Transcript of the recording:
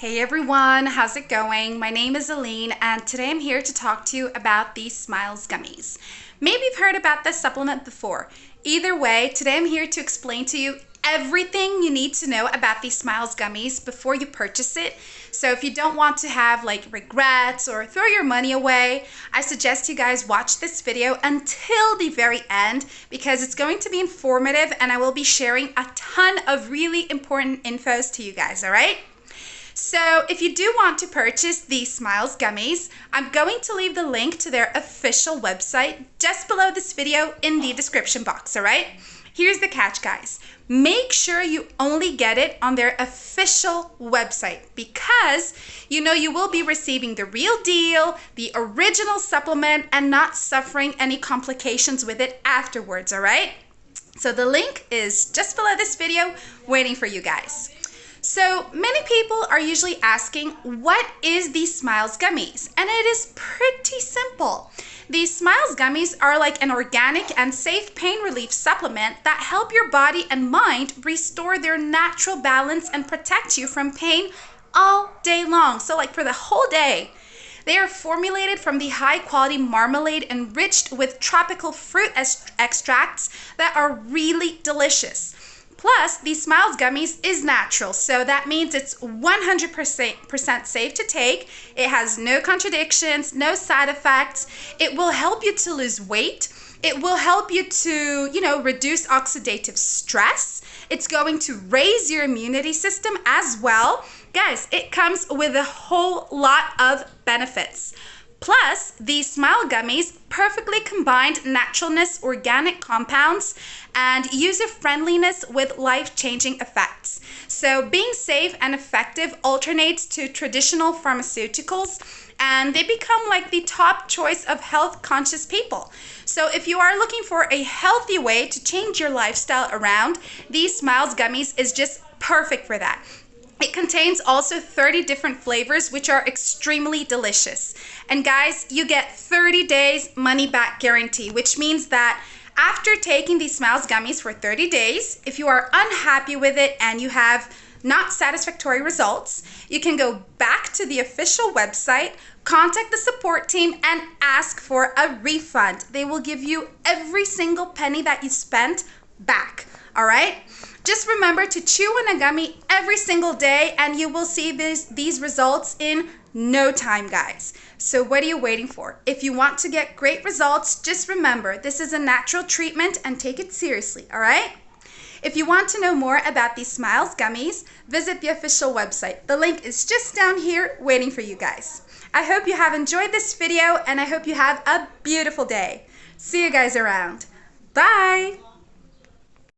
Hey everyone, how's it going? My name is Aline and today I'm here to talk to you about these Smiles gummies. Maybe you've heard about this supplement before. Either way, today I'm here to explain to you everything you need to know about these Smiles gummies before you purchase it. So if you don't want to have like regrets or throw your money away, I suggest you guys watch this video until the very end because it's going to be informative and I will be sharing a ton of really important infos to you guys, all right? So if you do want to purchase these Smiles gummies, I'm going to leave the link to their official website just below this video in the description box, all right? Here's the catch, guys. Make sure you only get it on their official website because you know you will be receiving the real deal, the original supplement, and not suffering any complications with it afterwards, all right? So the link is just below this video waiting for you guys. So many people are usually asking, what is these Smiles gummies? And it is pretty simple. These Smiles gummies are like an organic and safe pain relief supplement that help your body and mind restore their natural balance and protect you from pain all day long. So like for the whole day. They are formulated from the high quality marmalade enriched with tropical fruit extracts that are really delicious. Plus, these Smiles gummies is natural, so that means it's 100% safe to take. It has no contradictions, no side effects. It will help you to lose weight. It will help you to, you know, reduce oxidative stress. It's going to raise your immunity system as well. Guys, it comes with a whole lot of benefits. Plus, these Smile gummies perfectly combined naturalness, organic compounds, and user friendliness with life changing effects. So, being safe and effective alternates to traditional pharmaceuticals and they become like the top choice of health conscious people. So, if you are looking for a healthy way to change your lifestyle around, these Smiles gummies is just perfect for that. It contains also 30 different flavors, which are extremely delicious. And guys, you get 30 days money back guarantee, which means that after taking these Smiles gummies for 30 days, if you are unhappy with it and you have not satisfactory results, you can go back to the official website, contact the support team, and ask for a refund. They will give you every single penny that you spent back. All right? Just remember to chew on a gummy every single day and you will see this, these results in no time, guys. So what are you waiting for? If you want to get great results, just remember this is a natural treatment and take it seriously, all right? If you want to know more about these Smiles gummies, visit the official website. The link is just down here waiting for you guys. I hope you have enjoyed this video and I hope you have a beautiful day. See you guys around. Bye!